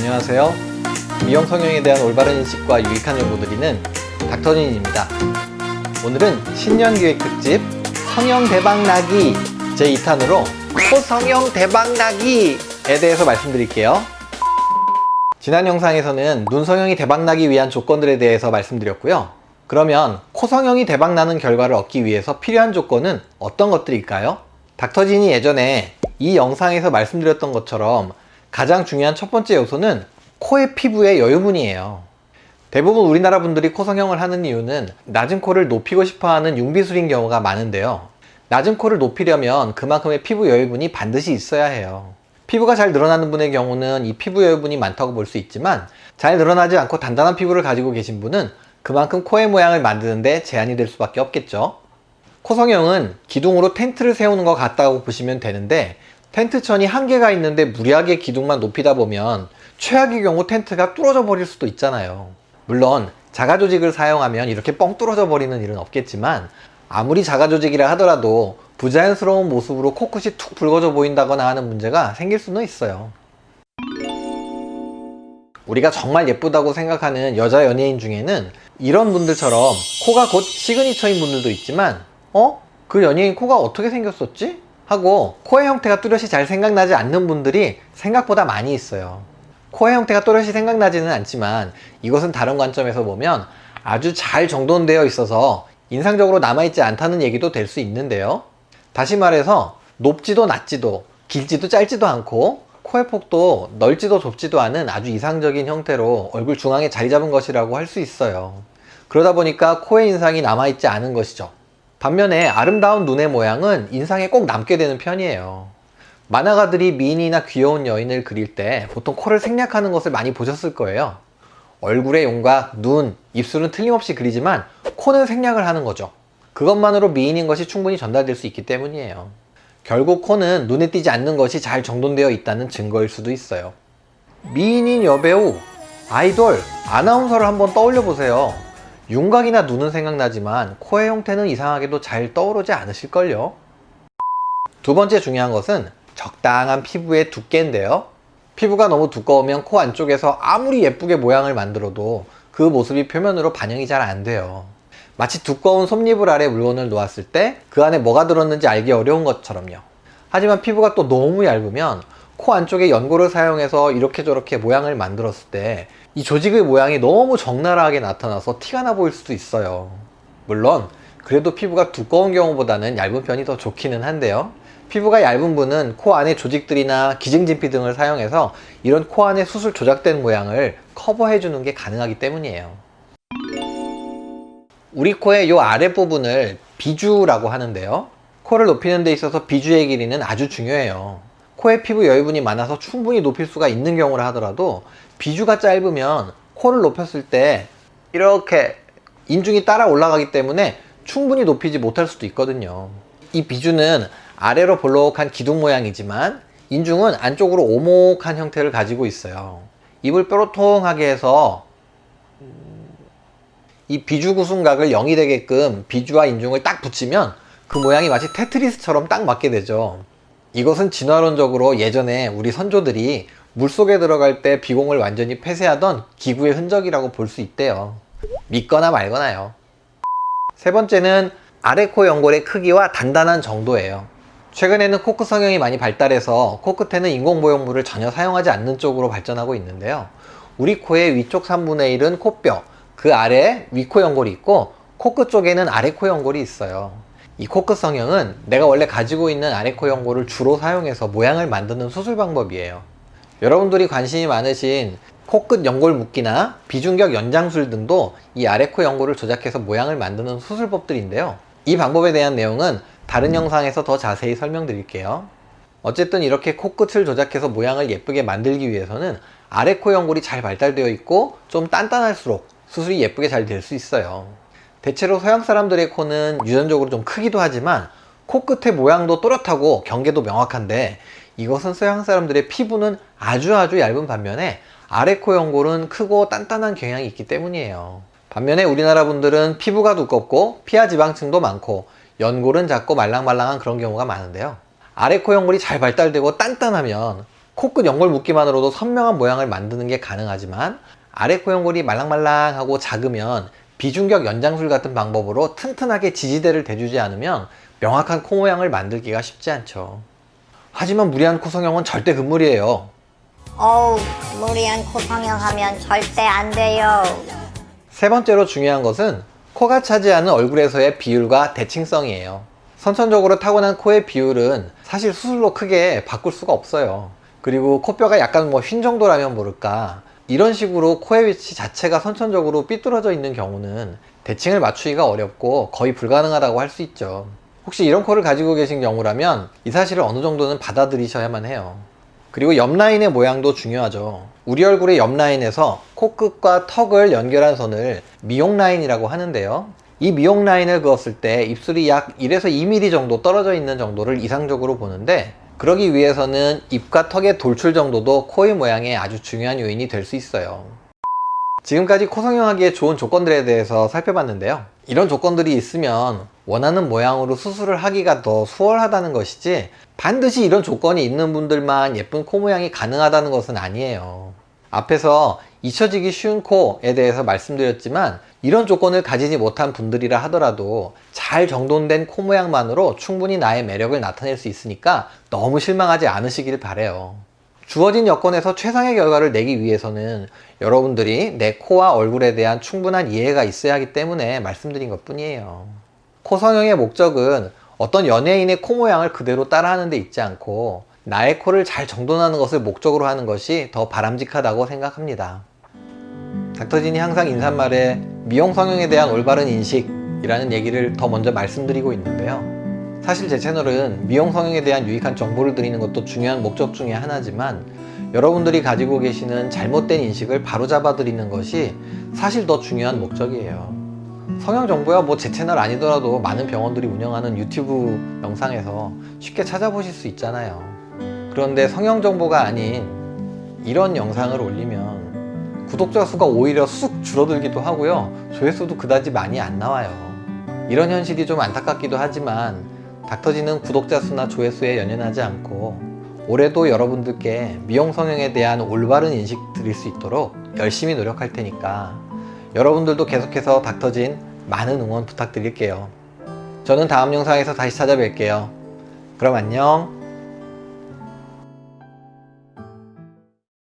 안녕하세요. 미용 성형에 대한 올바른 인식과 유익한 정보 드리는 닥터진입니다. 오늘은 신년 기획 특집 성형 대박나기 제2탄으로 코성형 대박나기에 대해서 말씀드릴게요. 지난 영상에서는 눈 성형이 대박나기 위한 조건들에 대해서 말씀드렸고요. 그러면 코 성형이 대박나는 결과를 얻기 위해서 필요한 조건은 어떤 것들일까요? 닥터진이 예전에 이 영상에서 말씀드렸던 것처럼 가장 중요한 첫 번째 요소는 코의 피부의 여유분이에요. 대부분 우리나라 분들이 코 성형을 하는 이유는 낮은 코를 높이고 싶어하는 융비술인 경우가 많은데요. 낮은 코를 높이려면 그만큼의 피부 여유분이 반드시 있어야 해요. 피부가 잘 늘어나는 분의 경우는 이 피부 여유분이 많다고 볼 수 있지만 잘 늘어나지 않고 단단한 피부를 가지고 계신 분은 그만큼 코의 모양을 만드는데 제한이 될 수밖에 없겠죠. 코 성형은 기둥으로 텐트를 세우는 것 같다고 보시면 되는데 텐트천이 한계가 있는데 무리하게 기둥만 높이다 보면 최악의 경우 텐트가 뚫어져 버릴 수도 있잖아요. 물론 자가 조직을 사용하면 이렇게 뻥 뚫어져 버리는 일은 없겠지만 아무리 자가 조직이라 하더라도 부자연스러운 모습으로 코끝이 툭 붉어져 보인다거나 하는 문제가 생길 수는 있어요. 우리가 정말 예쁘다고 생각하는 여자 연예인 중에는 이런 분들처럼 코가 곧 시그니처인 분들도 있지만 어? 그 연예인 코가 어떻게 생겼었지? 하고 코의 형태가 뚜렷이 잘 생각나지 않는 분들이 생각보다 많이 있어요. 코의 형태가 또렷이 생각나지는 않지만 이것은 다른 관점에서 보면 아주 잘 정돈되어 있어서 인상적으로 남아있지 않다는 얘기도 될 수 있는데요. 다시 말해서 높지도 낮지도 길지도 짧지도 않고 코의 폭도 넓지도 좁지도 않은 아주 이상적인 형태로 얼굴 중앙에 자리 잡은 것이라고 할 수 있어요. 그러다 보니까 코의 인상이 남아있지 않은 것이죠. 반면에 아름다운 눈의 모양은 인상에 꼭 남게 되는 편이에요. 만화가들이 미인이나 귀여운 여인을 그릴 때 보통 코를 생략하는 것을 많이 보셨을 거예요. 얼굴의 용각, 눈, 입술은 틀림없이 그리지만 코는 생략을 하는 거죠. 그것만으로 미인인 것이 충분히 전달될 수 있기 때문이에요. 결국 코는 눈에 띄지 않는 것이 잘 정돈되어 있다는 증거일 수도 있어요. 미인인 여배우, 아이돌, 아나운서를 한번 떠올려 보세요. 윤곽이나 눈은 생각나지만 코의 형태는 이상하게도 잘 떠오르지 않으실걸요? 두 번째 중요한 것은 적당한 피부의 두께인데요. 피부가 너무 두꺼우면 코 안쪽에서 아무리 예쁘게 모양을 만들어도 그 모습이 표면으로 반영이 잘 안 돼요. 마치 두꺼운 솜니불 아래 물건을 놓았을 때 그 안에 뭐가 들었는지 알기 어려운 것처럼요. 하지만 피부가 또 너무 얇으면 코 안쪽에 연고를 사용해서 이렇게 저렇게 모양을 만들었을 때 이 조직의 모양이 너무 적나라하게 나타나서 티가 나 보일 수도 있어요. 물론 그래도 피부가 두꺼운 경우보다는 얇은 편이 더 좋기는 한데요. 피부가 얇은 분은 코 안에 조직들이나 기증진피 등을 사용해서 이런 코 안에 수술 조작된 모양을 커버해 주는 게 가능하기 때문이에요. 우리 코의 이 아랫부분을 비주라고 하는데요. 코를 높이는 데 있어서 비주의 길이는 아주 중요해요. 코의 피부 여유분이 많아서 충분히 높일 수가 있는 경우라 하더라도 비주가 짧으면 코를 높였을 때 이렇게 인중이 따라 올라가기 때문에 충분히 높이지 못할 수도 있거든요. 이 비주는 아래로 볼록한 기둥 모양이지만 인중은 안쪽으로 오목한 형태를 가지고 있어요. 입을 뾰로통하게 해서 이 비주 구순각을 0이 되게끔 비주와 인중을 딱 붙이면 그 모양이 마치 테트리스처럼 딱 맞게 되죠. 이것은 진화론적으로 예전에 우리 선조들이 물속에 들어갈 때 비공을 완전히 폐쇄하던 기구의 흔적이라고 볼 수 있대요. 믿거나 말거나요. 세 번째는 아래 코 연골의 크기와 단단한 정도예요. 최근에는 코끝 성형이 많이 발달해서 코 끝에는 인공모형물을 전혀 사용하지 않는 쪽으로 발전하고 있는데요. 우리 코의 위쪽 3분의 1은 코뼈, 그 아래 위코 연골이 있고 코끝 쪽에는 아래 코 연골이 있어요. 이 코끝 성형은 내가 원래 가지고 있는 아래 코 연골을 주로 사용해서 모양을 만드는 수술 방법이에요. 여러분들이 관심이 많으신 코끝 연골 묶기나 비중격 연장술 등도 이 아래 코 연골을 조작해서 모양을 만드는 수술법들인데요. 이 방법에 대한 내용은 다른 영상에서 더 자세히 설명드릴게요. 어쨌든 이렇게 코끝을 조작해서 모양을 예쁘게 만들기 위해서는 아래 코 연골이 잘 발달되어 있고 좀 단단할수록 수술이 예쁘게 잘 될 수 있어요. 대체로 서양 사람들의 코는 유전적으로 좀 크기도 하지만 코끝의 모양도 또렷하고 경계도 명확한데 이것은 서양 사람들의 피부는 아주 아주 얇은 반면에 아래 코 연골은 크고 단단한 경향이 있기 때문이에요. 반면에 우리나라 분들은 피부가 두껍고 피하 지방층도 많고 연골은 작고 말랑말랑한 그런 경우가 많은데요. 아래 코 연골이 잘 발달되고 단단하면 코끝 연골 묶기만으로도 선명한 모양을 만드는 게 가능하지만 아래 코 연골이 말랑말랑하고 작으면 비중격 연장술 같은 방법으로 튼튼하게 지지대를 대주지 않으면 명확한 코 모양을 만들기가 쉽지 않죠. 하지만 무리한 코 성형은 절대 금물이에요. 어우, 무리한 코 성형 하면 절대 안 돼요. 세 번째로 중요한 것은 코가 차지하는 얼굴에서의 비율과 대칭성이에요. 선천적으로 타고난 코의 비율은 사실 수술로 크게 바꿀 수가 없어요. 그리고 코뼈가 약간 뭐 휜 정도라면 모를까 이런 식으로 코의 위치 자체가 선천적으로 삐뚤어져 있는 경우는 대칭을 맞추기가 어렵고 거의 불가능하다고 할 수 있죠. 혹시 이런 코를 가지고 계신 경우라면 이 사실을 어느 정도는 받아들이셔야만 해요. 그리고 옆 라인의 모양도 중요하죠. 우리 얼굴의 옆 라인에서 코끝과 턱을 연결한 선을 미용 라인이라고 하는데요. 이 미용 라인을 그었을 때 입술이 약 1에서 2mm 정도 떨어져 있는 정도를 이상적으로 보는데 그러기 위해서는 입과 턱의 돌출 정도도 코의 모양에 아주 중요한 요인이 될 수 있어요. 지금까지 코 성형하기에 좋은 조건들에 대해서 살펴봤는데요. 이런 조건들이 있으면 원하는 모양으로 수술을 하기가 더 수월하다는 것이지 반드시 이런 조건이 있는 분들만 예쁜 코 모양이 가능하다는 것은 아니에요. 앞에서 잊혀지기 쉬운 코에 대해서 말씀드렸지만 이런 조건을 가지지 못한 분들이라 하더라도 잘 정돈된 코 모양만으로 충분히 나의 매력을 나타낼 수 있으니까 너무 실망하지 않으시길 바래요. 주어진 여건에서 최상의 결과를 내기 위해서는 여러분들이 내 코와 얼굴에 대한 충분한 이해가 있어야 하기 때문에 말씀드린 것 뿐이에요. 코 성형의 목적은 어떤 연예인의 코 모양을 그대로 따라하는 데 있지 않고 나의 코를 잘 정돈하는 것을 목적으로 하는 것이 더 바람직하다고 생각합니다. 닥터진이 항상 인사말에 미용 성형에 대한 올바른 인식이라는 얘기를 더 먼저 말씀드리고 있는데요. 사실 제 채널은 미용 성형에 대한 유익한 정보를 드리는 것도 중요한 목적 중에 하나지만 여러분들이 가지고 계시는 잘못된 인식을 바로잡아 드리는 것이 사실 더 중요한 목적이에요. 성형 정보야 뭐 제 채널 아니더라도 많은 병원들이 운영하는 유튜브 영상에서 쉽게 찾아보실 수 있잖아요. 그런데 성형 정보가 아닌 이런 영상을 올리면 구독자 수가 오히려 쑥 줄어들기도 하고요. 조회수도 그다지 많이 안 나와요. 이런 현실이 좀 안타깝기도 하지만 닥터지는 구독자 수나 조회수에 연연하지 않고 올해도 여러분들께 미용 성형에 대한 올바른 인식 드릴 수 있도록 열심히 노력할 테니까 여러분들도 계속해서 닥터진 많은 응원 부탁드릴게요. 저는 다음 영상에서 다시 찾아뵐게요. 그럼 안녕.